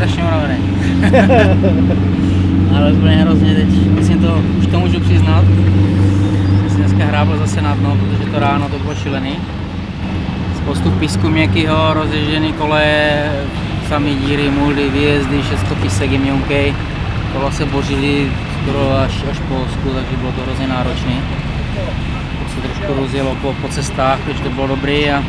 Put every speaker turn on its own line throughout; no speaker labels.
strašně unavený. Ale úplně hrozně teď, myslím to, už to můžu přiznat. Jsem si dneska hrábl zase na dno, protože to ráno to bylo šílený. Spoustu písku měkkýho, rozježděný koleje, samý díry, muldy, výjezdy, všechno písek jemňonkej. Kola se bořili skoro až, až po Polsku, takže bylo to hrozně náročné. Pak se trošku rozjelo po, po cestách, takže to bylo dobrý. A,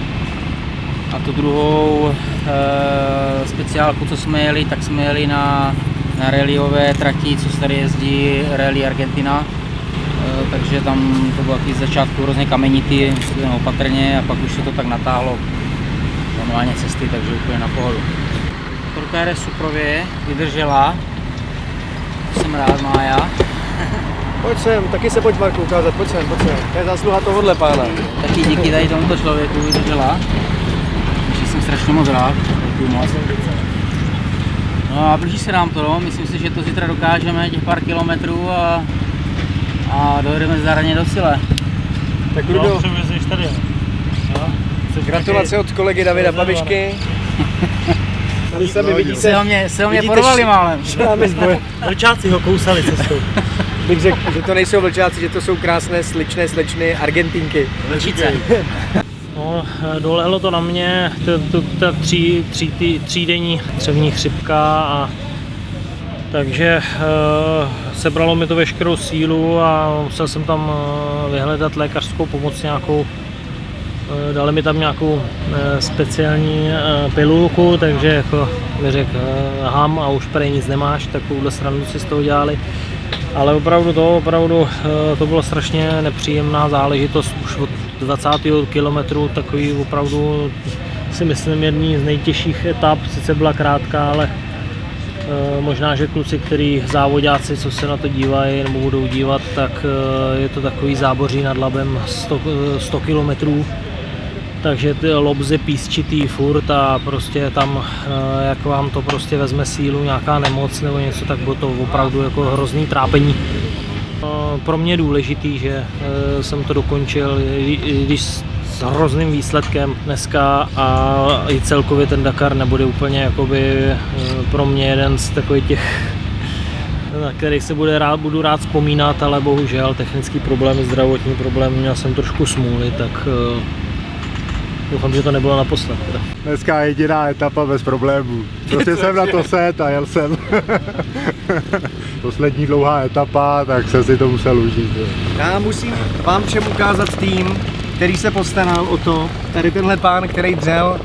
a tu druhou e, speciálku, co jsme jeli, tak jsme jeli na, na rallyové trati, co se tady jezdí Rally Argentina. E, takže tam to bylo taky z začátku hrozně kamenitý, opatrně a pak už se to tak natáhlo normálně cesty, takže úplně na pohodu. Motorka jede suprově, vydržela, jsem rád, Mája.
Pojď sem, taky se pojď Marku ukázat, pojď sem, pojď sem. To je zásluha tohohle pána.
Taky díky tady tomuto člověku vydržela. Strašně moc rád. Děkuji moc. No a blíží se nám to, no. myslím si, že to zítra dokážeme, těch pár kilometrů a, a dojedeme zdarně do cíle.
Tak
No,
Ludo,
převezeš tady. Jo? Jsi
gratulace od kolegy Davida Babišky. Tady se mi vidíte,
Se o mě, se o mě porvali málem.
Vlčáci ho kousali cestou.
Bych řekl, že to nejsou vlčáci, že to jsou krásné, sličné slečny Argentinky.
Vlčice.
No, dolehlo to na mě, ta tří, tří, tý, třídenní třevní chřipka a takže uh, sebralo mi to veškerou sílu a musel jsem tam uh, vyhledat lékařskou pomoc nějakou. Uh, dali mi tam nějakou uh, speciální uh, pilulku, takže jako mi řekl uh, ham a už prej nic nemáš, takovouhle stranu si z toho dělali. Ale opravdu to, opravdu eh, to bylo strašně nepříjemná záležitost už od 20. kilometru, takový opravdu si myslím jedný z nejtěžších etap, sice byla krátká, ale eh, možná, že kluci, který závodáci, co se na to dívají nebo budou dívat, tak eh, je to takový záboří nad labem 100, eh, 100 kilometrů takže ty lobzy písčitý furt a prostě tam, eh, jak vám to prostě vezme sílu, nějaká nemoc nebo něco, tak bylo to opravdu jako hrozný trápení. Eh, Pro mě je důležitý, že eh, jsem to dokončil, když s hrozným výsledkem dneska a i celkově ten Dakar nebude úplně jakoby eh, pro mě jeden z takových těch na který se bude rád, budu rád vzpomínat, ale bohužel technický problémy, zdravotní problémy, měl jsem trošku smůly, tak doufám, že to nebylo naposled. Teda.
Dneska jediná etapa bez problémů. Prostě jsem na to set a jel jsem. Poslední dlouhá etapa, tak jsem si to musel užít.
Já musím vám všem ukázat tým, který se postaral o to, tady tenhle pán, který dřel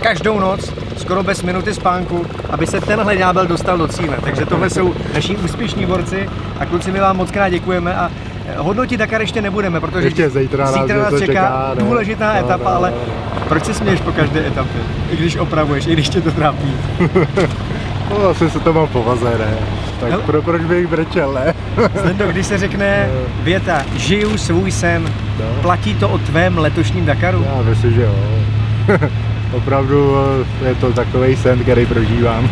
každou noc, skoro bez minuty spánku, aby se tenhle ďábel dostal do cíle. Takže tohle jsou naši úspěšní borci a kluci my vám moc krát děkujeme a hodnotit Dakar ještě nebudeme, protože
Ještě zítra nás
zítra nás čeká,
čeká, ne?
důležitá
No,
etapa,
no,
ale
no.
proč se směješ po každé etapě? I když opravuješ, i když tě to trápí.
No, asi se to mám povaze, ne? Tak
Hele.
pro, proč bych brečel, ne?
Zdendo, když se řekne věta, žiju svůj sen,
No.
platí to o tvém letošním Dakaru?
Já myslím, že jo. Opravdu eh, je to takový sen, který prožívám.